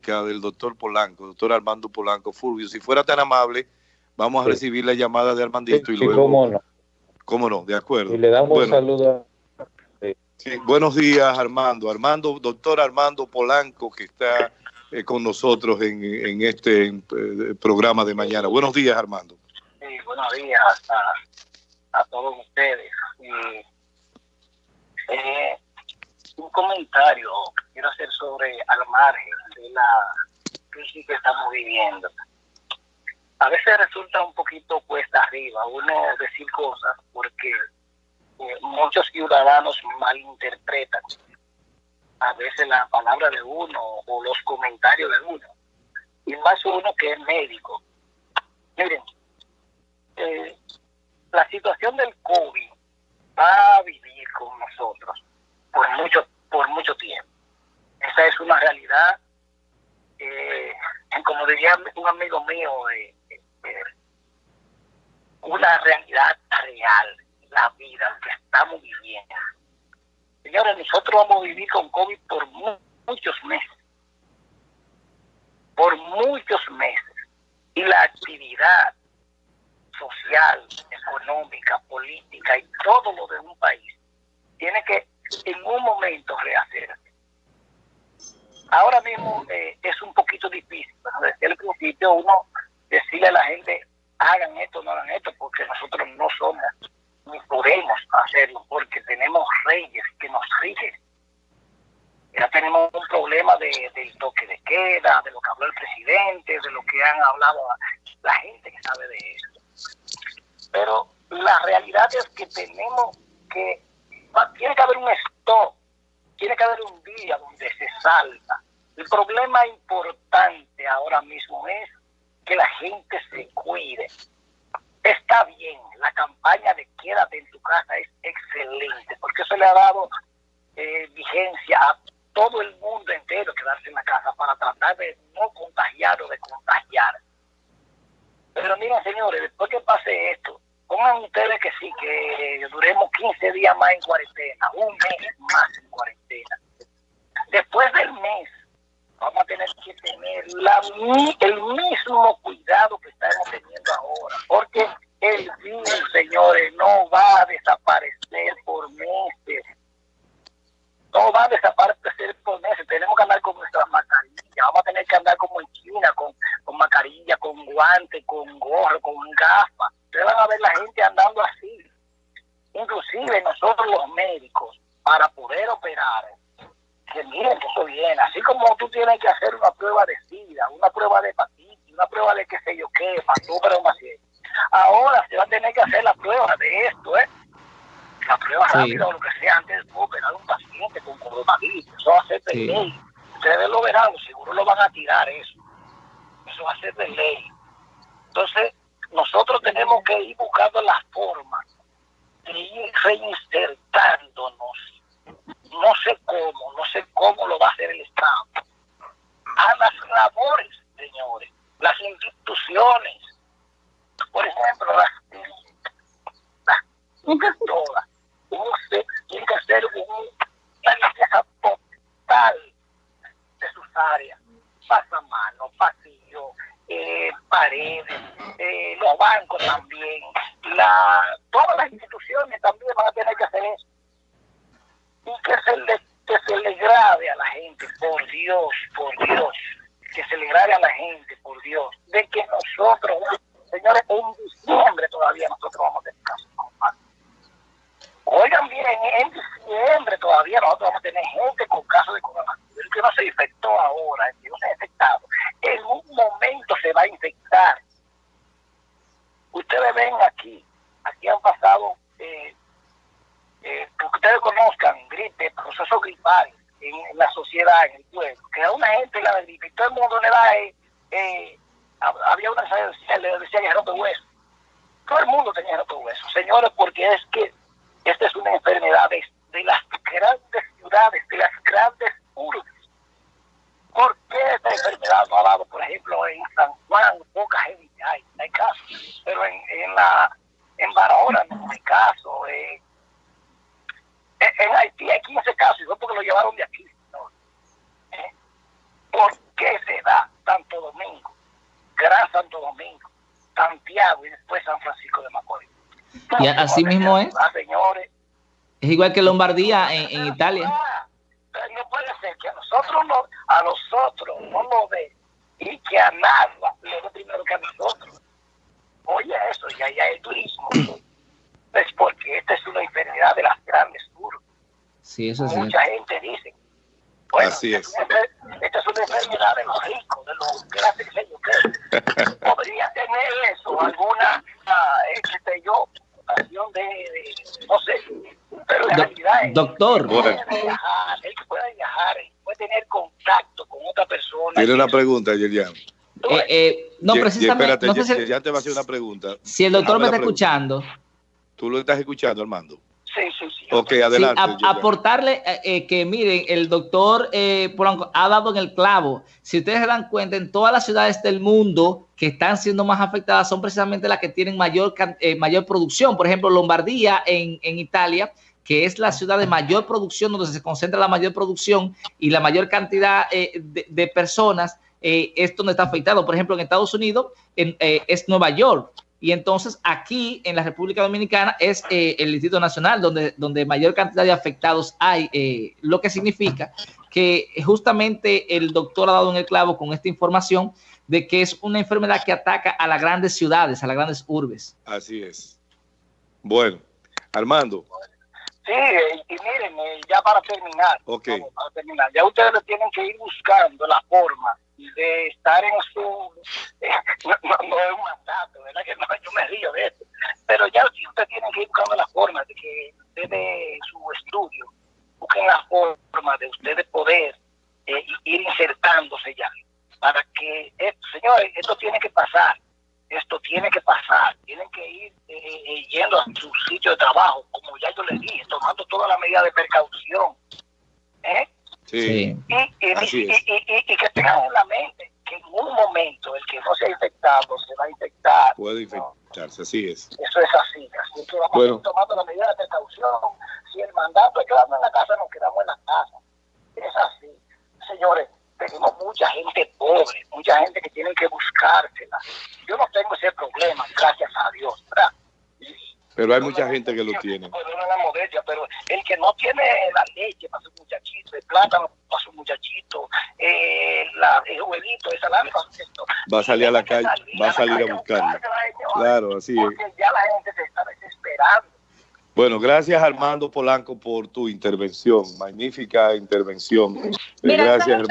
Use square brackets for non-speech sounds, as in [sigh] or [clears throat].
del doctor Polanco, doctor Armando Polanco. Fulvio, si fuera tan amable, vamos a recibir la llamada de Armandito y luego... cómo no. Cómo no, de acuerdo. Y le damos un saludo. buenos días, Armando. Armando, doctor Armando Polanco, que está eh, con nosotros en, este eh, programa de mañana. Buenos días, Armando. Sí, buenos días a, todos ustedes. Eh, un comentario quiero hacer sobre al margen la crisis que estamos viviendo. A veces resulta un poquito cuesta arriba uno decir cosas porque muchos ciudadanos malinterpretan a veces la palabra de uno o los comentarios de uno. Y más uno que es médico. Miren, eh, la situación del COVID va a vivir con nosotros por mucho, por mucho tiempo. Esa es una realidad. Eh, como diría un amigo mío, eh, una realidad real, la vida que estamos viviendo Señores, nosotros vamos a vivir con COVID por muchos meses. Por muchos meses. Y la actividad social, económica, política y todo lo de un país tiene que en un momento rehacerse. Ahora mismo eh, es un poquito difícil, el principio uno decirle a la gente hagan esto, no hagan esto, porque nosotros no somos ni podemos hacerlo porque tenemos reyes que nos rigen. Ya tenemos un problema de, del toque de queda, de lo que habló el presidente, de lo que han hablado la gente que sabe de eso. Pero la realidad es que tenemos que, tiene que haber un stop, tiene que haber un día donde se salga. El problema importante ahora mismo es que la gente se cuide, está bien, la campaña de quédate en tu casa es excelente, porque eso le ha dado eh, vigencia a todo el mundo entero quedarse en la casa para tratar de no contagiar o de contagiar. Pero miren, señores, después que pase esto, pongan ustedes que sí, que duremos 15 días más en cuarentena, un mes más en cuarentena. Después del mes, vamos a tener que tener la, el mismo cuidado que estamos teniendo ahora, porque el virus, señores, no va a desaparecer por meses. No va a desaparecer por meses. Tenemos que andar con nuestras mascarillas. Vamos a tener que andar como en China, con, con mascarilla, con guante, con gorro, con gafas. Ustedes van a ver la gente andando así. Inclusive nosotros los médicos, para poder operar, que miren que eso viene. Así como tú tienes que hacer una prueba de SIDA, una prueba de hepatitis, una prueba de qué sé yo qué, para tu Ahora se va a tener que hacer la prueba de esto, ¿eh? La prueba rápida o lo que sea antes de operar a un paciente con coronavirus. Eso va a ser de ley. Ustedes lo verán, seguro lo van a tirar eso. Eso va a ser de ley. Entonces, nosotros tenemos que ir buscando las formas de ir reinsertándonos no sé cómo, no sé cómo lo va a hacer el Estado, a las labores, señores, las instituciones, por ejemplo, las, las todas, tiene que hacer una limpieza total de sus áreas, pasamano, pasillo, eh, paredes, eh, los bancos también, la, todas las instituciones también van a tener que hacer eso y que se le, se le grave a la gente, por Dios, por Dios, que se le grave a la gente, por Dios, de que nosotros, señores, en diciembre todavía nosotros vamos a tener casos Oigan bien, en diciembre todavía nosotros vamos a tener gente con casos de coronavirus, que no se infectó ahora, que no se ha infectado, en un momento se va a infectar. Ustedes ven aquí, aquí han pasado eh, eh, que ustedes conozcan gripe, procesos gripales en, la sociedad, en el pueblo, que a una gente la gripe y todo el mundo le da, eh, eh había una le decía que rompe hueso. Todo el mundo tenía rompe hueso. Señores, porque es que esta es una enfermedad de, las grandes ciudades, de las grandes urbes. ¿Por qué esta enfermedad no ha dado, por ejemplo, en lo llevaron de aquí. No. ¿Eh? ¿Por qué se da Santo Domingo, Gran Santo Domingo, Santiago y después San Francisco de Macorís? Y así mismo es. Ah, señores, es igual que Lombardía en, Italia. No puede ser que a nosotros no, a nosotros no lo ve y que a nada le ve primero que a nosotros. Oye, eso, ya, ya el turismo. [clears throat] es porque esta es una enfermedad de las grandes Sí, eso sí. Mucha gente dice. Bueno, Así es. Esta, es una enfermedad de los ricos, de los grandes que qué. [laughs] Podría tener eso, alguna, qué sé yo, situación de, de, no sé, pero en Do- realidad es- doctor. él puede viajar, él puede viajar, puede tener contacto con otra persona. Tiene una pregunta, Yerian. Eh, eh, no, Ye- precisamente, Espérate, no sé si, Yerian te va a hacer una pregunta. si el doctor me la está pregunta. escuchando. ¿Tú lo estás escuchando, Armando? Sí. Ok, adelante. a- aportarle eh, eh, que miren, el doctor eh, Polanco ha dado en el clavo. Si ustedes se dan cuenta, en todas las ciudades del mundo que están siendo más afectadas son precisamente las que tienen mayor, eh, mayor producción. Por ejemplo, Lombardía en, en Italia, que es la ciudad de mayor producción, donde se concentra la mayor producción y la mayor cantidad eh, de, de personas, eh, es donde está afectado. Por ejemplo, en Estados Unidos en, eh, es Nueva York. Y entonces aquí en la República Dominicana es eh, el Distrito Nacional donde, donde mayor cantidad de afectados hay, eh, lo que significa que justamente el doctor ha dado en el clavo con esta información de que es una enfermedad que ataca a las grandes ciudades, a las grandes urbes. Así es. Bueno, Armando, Sí, y, miren, eh, ya para terminar, Ok. vamos, para terminar, ya ustedes tienen que ir buscando la forma de estar en su, [laughs] eh, no, es un mandato, ¿verdad? Que no, yo me río de esto, pero ya si ustedes tienen que ir buscando la forma de que desde su estudio busquen la forma de ustedes poder eh, ir insertándose ya, para que, eh, señores, esto tiene que pasar, esto tiene que pasar, tienen que ir eh, eh, yendo a su sitio de trabajo, como ya yo les dije, tomando toda la medida de precaución. ¿eh? Sí. Y, y, Así y- es. y- y- y que tengan en la mente que en un momento el que no se ha infectado se va a infectar. puede No, infectarse, así es. eso es así, así que vamos Bueno. a ir tomando la medida de precaución. Si el mandato es quedarnos en la casa, nos quedamos en la casa. Es así. Señores, tenemos mucha gente pobre, mucha gente que tienen que buscársela. Yo no tengo ese problema, gracias a Dios, ¿verdad? Pero hay mucha gente que lo tiene. Perdona la modestia, pero el que no tiene la leche para su muchachito, el plátano para su muchachito, eh, la, el huevito, el salami para su esto. Va a salir a la calle, va a salir a buscarlo. señores, Claro, así es. Porque ya la gente se está desesperando. Bueno, gracias Armando Polanco por tu intervención, magnífica intervención. Mira, Gracias, hermano.